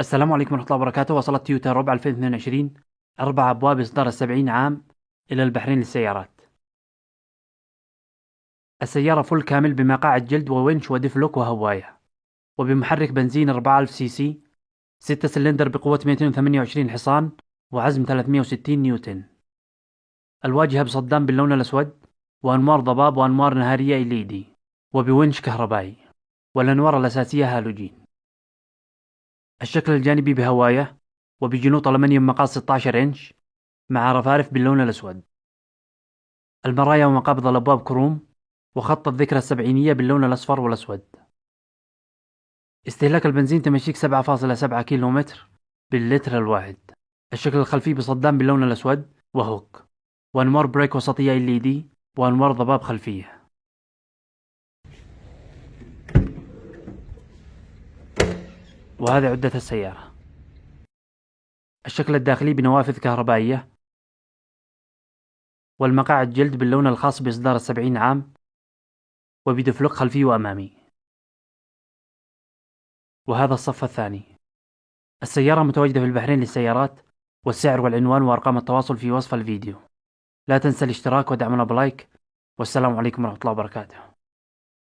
السلام عليكم ورحمة الله وبركاته. وصلت تويوتا ربع 2022 أربع أبواب إصدار السبعين عام إلى البحرين للسيارات. السيارة full كامل بمقاعد جلد وونش و diff lock وهواية وبمحرك بنزين 4000 سي سي 6 سلندر بقوة 228 حصان وعزم 360 نيوتن. الواجهة بصدام باللون الأسود وأنوار ضباب وأنوار نهارية LED وبونش كهربائي. والأنوار الأساسية هالوجين. الشكل الجانبي بهواية وبجنوط ألمنيوم مقاس 16 إنش مع رفارف باللون الأسود. المرايا ومقابض الأبواب كروم وخط الذكرى السبعينية باللون الأصفر والأسود. استهلاك البنزين تمشيك 7.7 كيلومتر باللتر الواحد. الشكل الخلفي بصدام باللون الأسود و hook. وأنوار brake وسطية LED وأنوار ضباب خلفية. وهذه عدة السيارة. الشكل الداخلي بنوافذ كهربائية. والمقاعد جلد باللون الخاص بإصدار السبعين عام. وبدفلق خلفي وأمامي. وهذا الصف الثاني. السيارة متواجدة في البحرين للسيارات والسعر والعنوان وأرقام التواصل في وصف الفيديو. لا تنسى الاشتراك ودعمنا بلايك. والسلام عليكم ورحمة الله وبركاته.